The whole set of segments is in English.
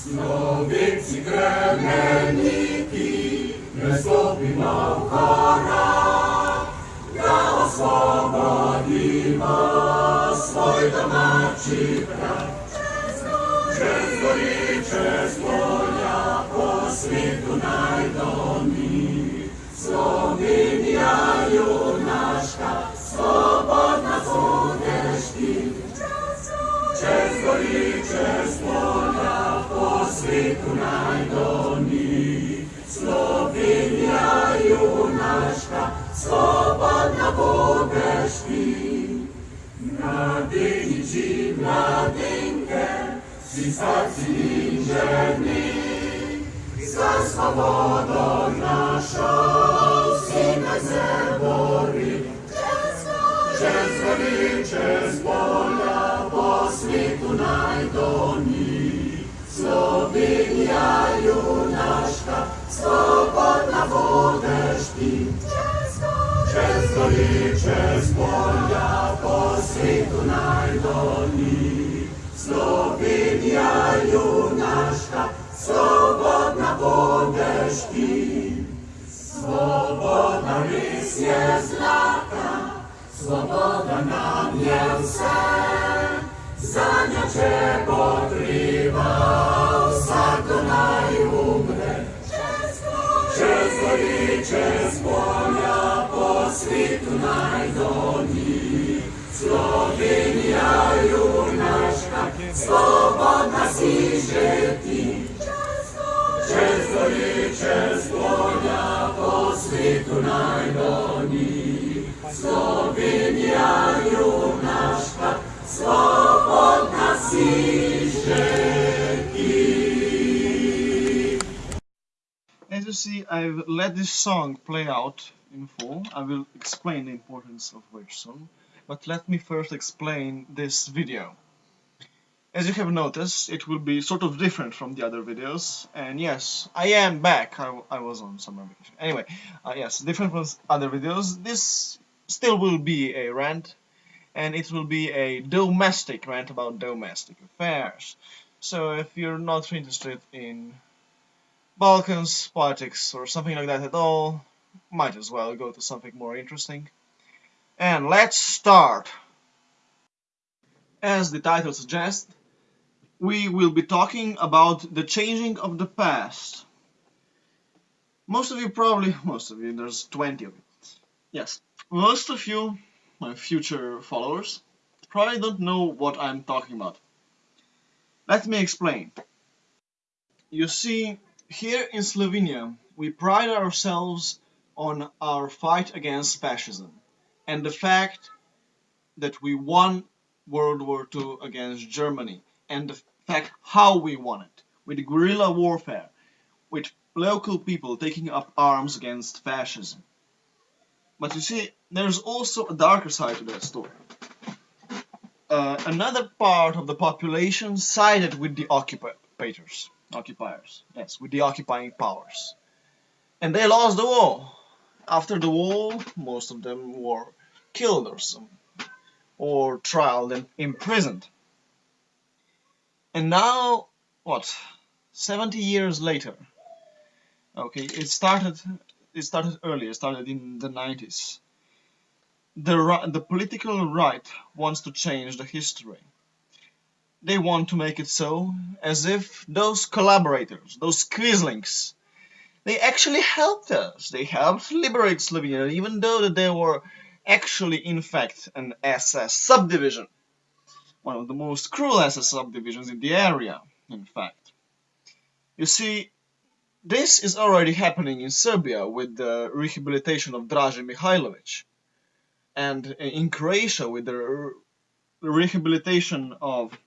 Sloveci kremeniki, ne stopimo v hora, da osvobodimo svoj domači kraj. Čez gori, čez polja, po svetu najdol. Майдані, Слов'я юнашка, свободна будеш ти. Младинчі, младинке, всі старці і жені, за свободу нашу всі на по світу найдоні. Slovenija junaška, svobodna budeš ti. Čez gori, čez, gori, čez polja, po svetu najdolni. Slovenija junaška, svobodna budeš ti. Svoboda res je zlata, svoboda nam je vse, za njo če boš świtu najdoni, Słowinia junaszka, swobodna si przez pola, po świtu najdoni, Słowinia junaszka, swobodna si. As you see, I've let this song play out in full. I will explain the importance of which song, but let me first explain this video. As you have noticed, it will be sort of different from the other videos, and yes, I am back. I was on summer vacation. Anyway, uh, yes, different from other videos. This still will be a rant, and it will be a domestic rant about domestic affairs. So if you're not interested in Balkans, politics, or something like that at all, might as well go to something more interesting. And let's start! As the title suggests, we will be talking about the changing of the past. Most of you probably, most of you, there's 20 of you. Yes, most of you, my future followers, probably don't know what I'm talking about. Let me explain. You see, here in Slovenia, we pride ourselves on our fight against fascism and the fact that we won World War II against Germany and the fact how we won it with guerrilla warfare, with local people taking up arms against fascism. But you see, there's also a darker side to that story. Uh, another part of the population sided with the occupators, occupiers, yes, with the occupying powers. And they lost the war. After the war, most of them were killed or some, or trialed and imprisoned. And now, what, 70 years later, okay, it started, it started earlier, it started in the 90s. The, the political right wants to change the history. They want to make it so as if those collaborators, those Quislings, they actually helped us. They helped liberate Slovenia, even though that they were actually, in fact, an SS subdivision. One of the most cruel SS subdivisions in the area, in fact. You see, this is already happening in Serbia with the rehabilitation of Draže Mihailovic, and in Croatia with the re- rehabilitation of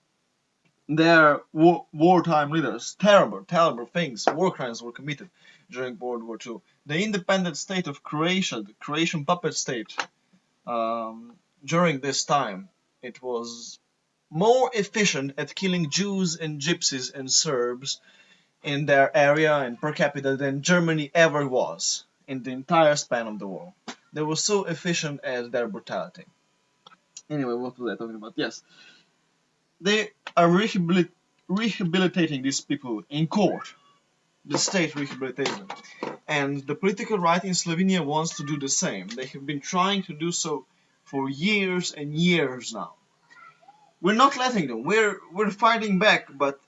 their wartime leaders. Terrible, terrible things, war crimes were committed during World War II. The independent state of Croatia, the Croatian puppet state, um, during this time, it was more efficient at killing Jews and Gypsies and Serbs in their area and per capita than Germany ever was in the entire span of the war. They were so efficient as their brutality. Anyway, what was I talking about? Yes. They are rehabil- rehabilitating these people in court. The state rehabilitates them. And the political right in Slovenia wants to do the same. They have been trying to do so for years and years now. We're not letting them. We're we're fighting back, but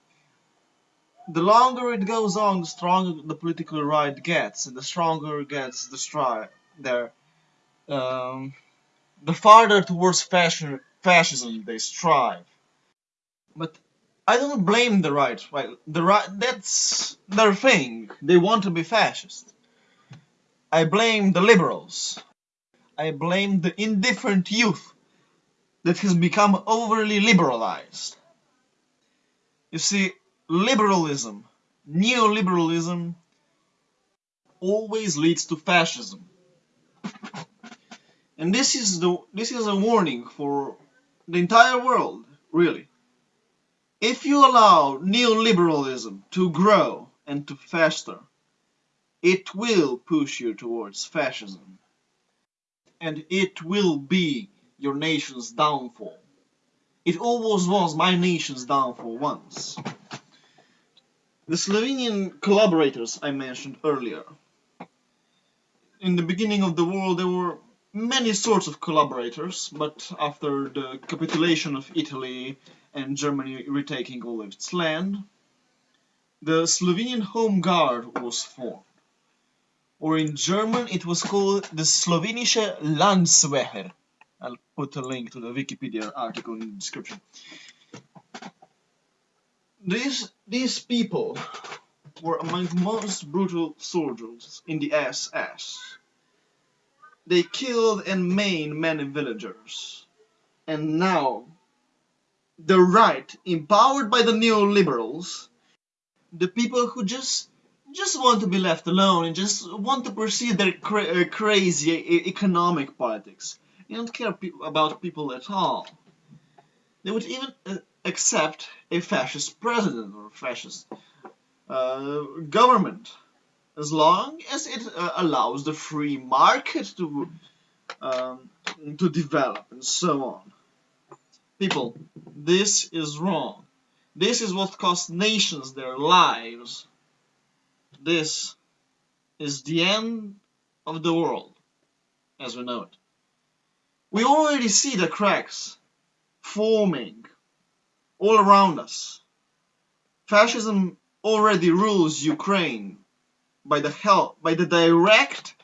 the longer it goes on, the stronger the political right gets, and the stronger gets the stri their um, the farther towards fascism they strive. But I don't blame the right. Right, the right that's their thing. They want to be fascist. I blame the liberals. I blame the indifferent youth that has become overly liberalized. You see, liberalism, neoliberalism, always leads to fascism. And this is the this is a warning for the entire world, really. If you allow neoliberalism to grow and to fester, it will push you towards fascism. And it will be your nation's downfall. It always was my nation's downfall once. The Slovenian collaborators I mentioned earlier. In the beginning of the war there were many sorts of collaborators, but after the capitulation of Italy and Germany retaking all of its land, the Slovenian Home Guard was formed. Or in German it was called the Slovenische Landwehr. I'll put a link to the Wikipedia article in the description. These, these people were among the most brutal soldiers in the SS. They killed and maimed many villagers. And now, the right, empowered by the neoliberals, the people who just just want to be left alone and just want to pursue their cra uh, crazy economic politics. They don't care pe about people at all. They would even uh, accept a fascist president or fascist uh, government as long as it uh, allows the free market to um, to develop and so on. People, this is wrong. This is what cost nations their lives. This is the end of the world as we know it. We already see the cracks forming all around us. Fascism already rules Ukraine by the help, by the direct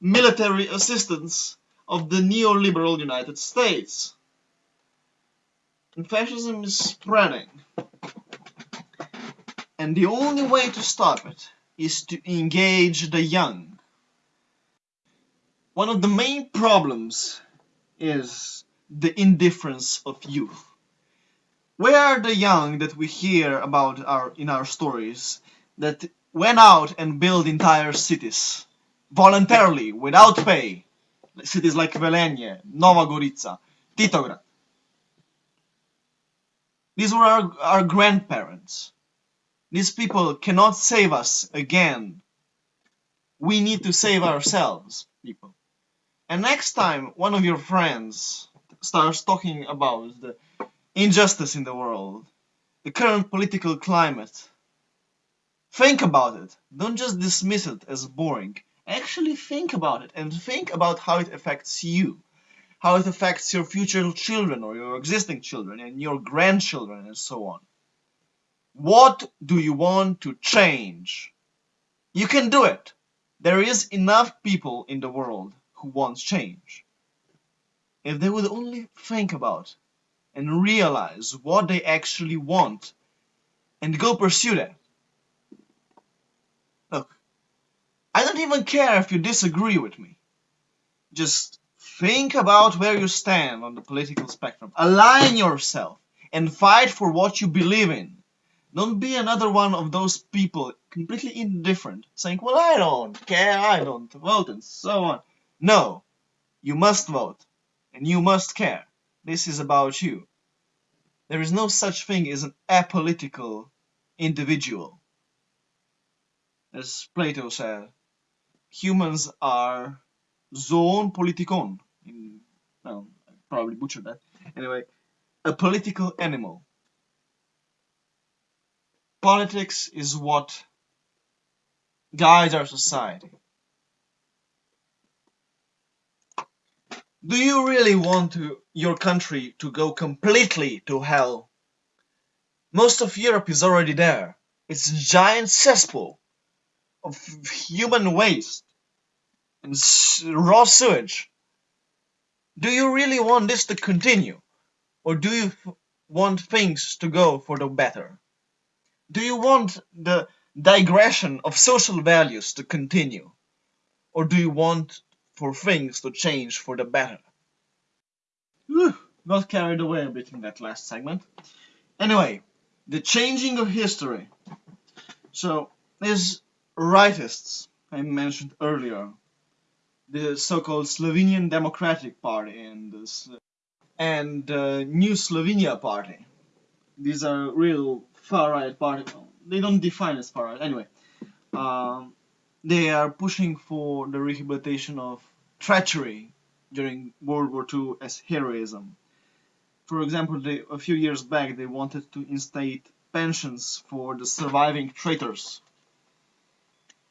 military assistance of the neoliberal United States. And fascism is spreading. And the only way to stop it is to engage the young. One of the main problems is the indifference of youth. Where are the young that we hear about our, in our stories that went out and built entire cities voluntarily without pay? Cities like Velenje, Nova Gorica, Titograd. These were our, our grandparents. These people cannot save us again. We need to save ourselves, people. And next time one of your friends starts talking about the injustice in the world, the current political climate, think about it. Don't just dismiss it as boring. Actually think about it and think about how it affects you. How it affects your future children or your existing children and your grandchildren and so on. What do you want to change? You can do it. There is enough people in the world who wants change. If they would only think about and realize what they actually want and go pursue that. I don't even care if you disagree with me. Just think about where you stand on the political spectrum. Align yourself and fight for what you believe in. Don't be another one of those people completely indifferent, saying, well, I don't care, I don't vote, and so on. No, you must vote, and you must care. This is about you. There is no such thing as an apolitical individual. As Plato said, humans are zoon politikon. In, well, I probably butchered that. Anyway, a political animal. politics is what guides our society. Do you really want to, your country to go completely to hell? Most of Europe is already there. It's a giant cesspool of human waste raw sewage. Do you really want this to continue? Or do you want things to go for the better? Do you want the digression of social values to continue? Or do you want for things to change for the better? Whew, got carried away a bit in that last segment. Anyway, the changing of history. So, these rightists I mentioned earlier, the so-called Slovenian Democratic Party and this, and uh, New Slovenia Party. These are real far-right parties. They don't define as far-right. Anyway, um, they are pushing for the rehabilitation of treachery during World War II as heroism. For example, they, a few years back they wanted to instate pensions for the surviving traitors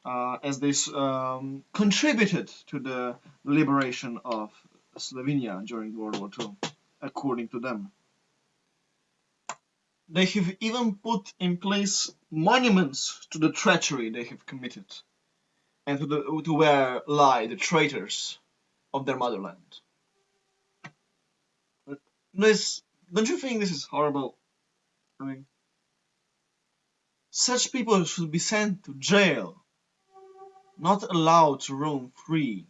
uh, as they um, contributed to the liberation of Slovenia during World War II, according to them. They have even put in place monuments to the treachery they have committed and to, the, to where lie the traitors of their motherland. This, don't you think this is horrible? I mean, such people should be sent to jail, not allowed to roam free.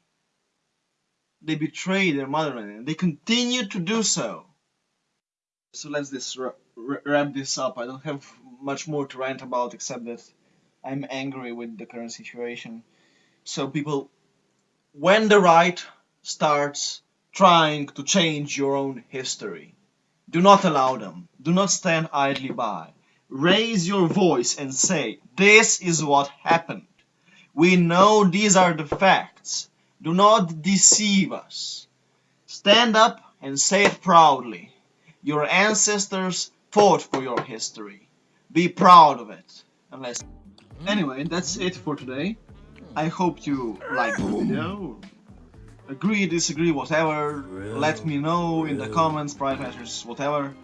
They betray their motherland and they continue to do so. So let's this wrap this up. I don't have much more to rant about except that I'm angry with the current situation. So people, when the right starts trying to change your own history, do not allow them. Do not stand idly by. Raise your voice and say, this is what happened. We know these are the facts. Do not deceive us. Stand up and say it proudly. Your ancestors fought for your history. Be proud of it. Unless... Anyway, that's it for today. I hope you liked the video. Agree, disagree, whatever. Let me know in the comments, private messages, whatever.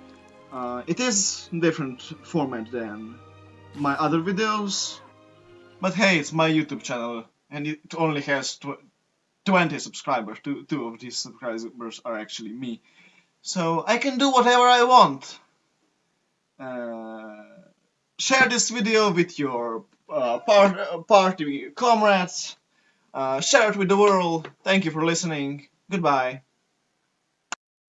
Uh, it is different format than my other videos. But hey, it's my YouTube channel and it only has tw 20 subscribers. Two, two of these subscribers are actually me. So I can do whatever I want. Uh, share this video with your uh, part, party comrades. Uh, share it with the world. Thank you for listening. Goodbye.